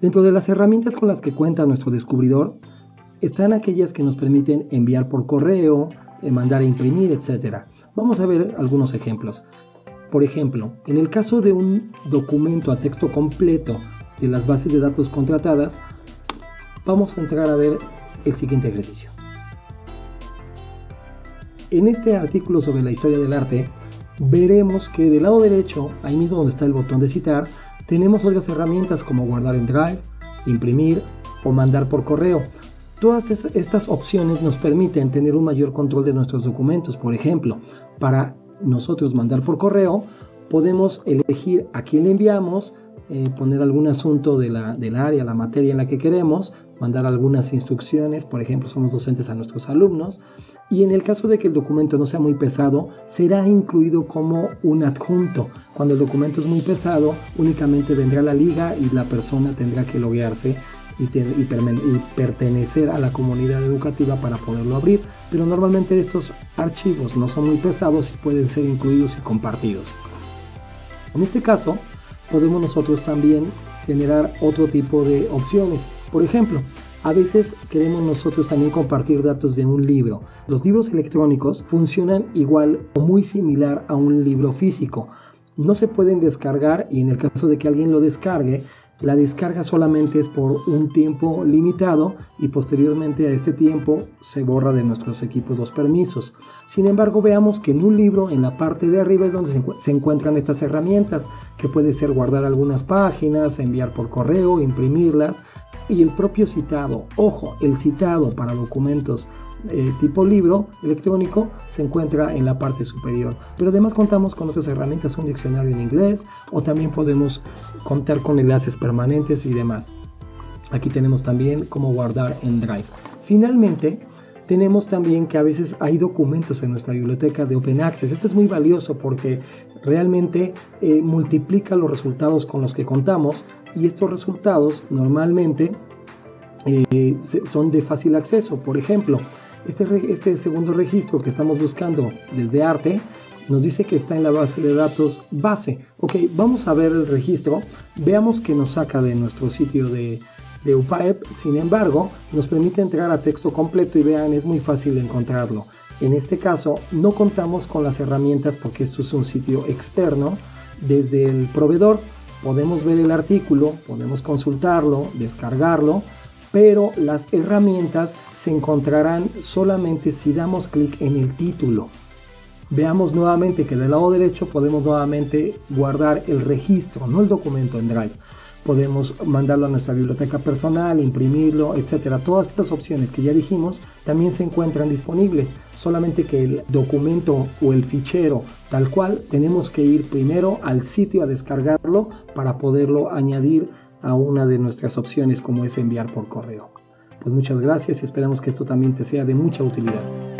Dentro de las herramientas con las que cuenta nuestro descubridor están aquellas que nos permiten enviar por correo, eh, mandar a imprimir, etc. Vamos a ver algunos ejemplos. Por ejemplo, en el caso de un documento a texto completo de las bases de datos contratadas, vamos a entrar a ver el siguiente ejercicio. En este artículo sobre la historia del arte, veremos que del lado derecho, ahí mismo donde está el botón de citar, tenemos otras herramientas como guardar en Drive, imprimir o mandar por correo. Todas estas opciones nos permiten tener un mayor control de nuestros documentos. Por ejemplo, para nosotros mandar por correo, podemos elegir a quién le enviamos, eh, poner algún asunto del área, la materia en la que queremos, mandar algunas instrucciones, por ejemplo, somos docentes a nuestros alumnos, y en el caso de que el documento no sea muy pesado, será incluido como un adjunto. Cuando el documento es muy pesado, únicamente vendrá la liga y la persona tendrá que loguearse y, y, pertenecer a la comunidad educativa para poderlo abrir, pero normalmente estos archivos no son muy pesados y pueden ser incluidos y compartidos. En este caso, podemos nosotros también generar otro tipo de opciones. Por ejemplo, a veces queremos nosotros también compartir datos de un libro. Los libros electrónicos funcionan igual o muy similar a un libro físico. No se pueden descargar y en el caso de que alguien lo descargue, la descarga solamente es por un tiempo limitado y posteriormente a este tiempo se borra de nuestros equipos los permisos. Sin embargo, veamos que en un libro, en la parte de arriba es donde se encuentran estas herramientas, que puede ser guardar algunas páginas, enviar por correo, imprimirlas y el propio citado. Ojo, el citado para documentos eh, tipo libro electrónico se encuentra en la parte superior. Pero además contamos con otras herramientas, un diccionario en inglés o también podemos contar con enlaces permanentes y demás. Aquí tenemos también cómo guardar en Drive. Finalmente, tenemos también que a veces hay documentos en nuestra biblioteca de Open Access. Esto es muy valioso porque realmente eh, multiplica los resultados con los que contamos y estos resultados normalmente eh, son de fácil acceso. Por ejemplo, este, este segundo registro que estamos buscando desde arte nos dice que está en la base de datos base. Ok, vamos a ver el registro. Veamos que nos saca de nuestro sitio de, de UPAEP. Sin embargo, nos permite entrar a texto completo y vean, es muy fácil encontrarlo. En este caso, no contamos con las herramientas porque esto es un sitio externo. Desde el proveedor podemos ver el artículo, podemos consultarlo, descargarlo pero las herramientas se encontrarán solamente si damos clic en el título. Veamos nuevamente que del lado derecho podemos nuevamente guardar el registro, no el documento en Drive. Podemos mandarlo a nuestra biblioteca personal, imprimirlo, etcétera. Todas estas opciones que ya dijimos también se encuentran disponibles. Solamente que el documento o el fichero tal cual tenemos que ir primero al sitio a descargarlo para poderlo añadir a una de nuestras opciones como es enviar por correo. Pues muchas gracias y esperamos que esto también te sea de mucha utilidad.